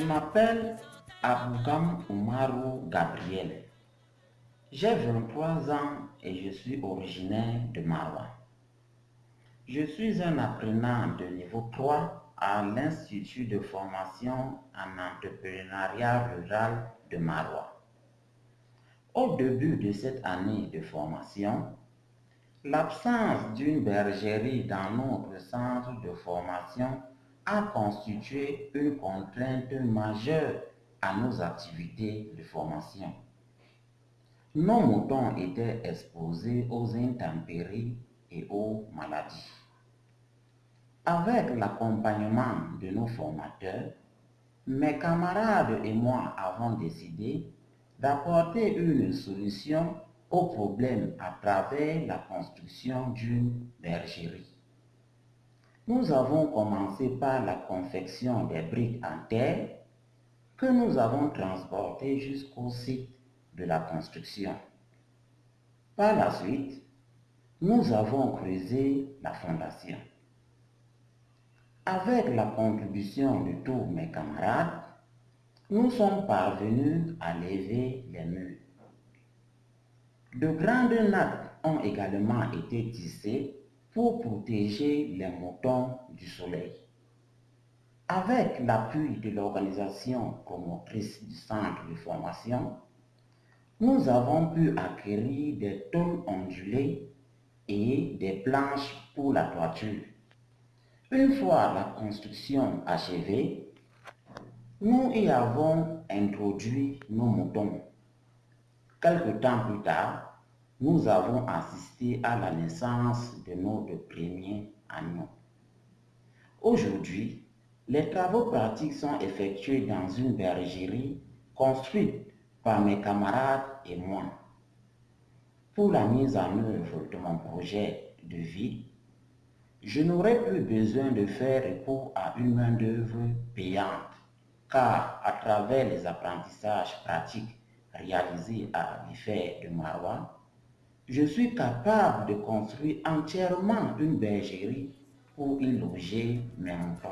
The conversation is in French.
m'appelle Abougam Oumarou Gabriel. J'ai 23 ans et je suis originaire de Marwa. Je suis un apprenant de niveau 3 à l'Institut de formation en entrepreneuriat rural de Marwa. Au début de cette année de formation, l'absence d'une bergerie dans notre centre de formation a constitué une contrainte majeure à nos activités de formation. Nos moutons étaient exposés aux intempéries et aux maladies. Avec l'accompagnement de nos formateurs, mes camarades et moi avons décidé d'apporter une solution au problème à travers la construction d'une bergerie. Nous avons commencé par la confection des briques en terre que nous avons transportées jusqu'au site de la construction. Par la suite, nous avons creusé la fondation. Avec la contribution de tous mes camarades, nous sommes parvenus à lever les murs. De grandes nattes ont également été tissées pour protéger les moutons du soleil. Avec l'appui de l'organisation promotrice du centre de formation, nous avons pu acquérir des tôles ondulées et des planches pour la toiture. Une fois la construction achevée, nous y avons introduit nos moutons. Quelque temps plus tard, nous avons assisté à la naissance de notre premier agneau. Aujourd'hui, les travaux pratiques sont effectués dans une bergerie construite par mes camarades et moi. Pour la mise en œuvre de mon projet de vie, je n'aurai plus besoin de faire recours à une main-d'œuvre payante, car à travers les apprentissages pratiques réalisés à l'effet de Marwa, je suis capable de construire entièrement une bergerie pour y loger mes moutons.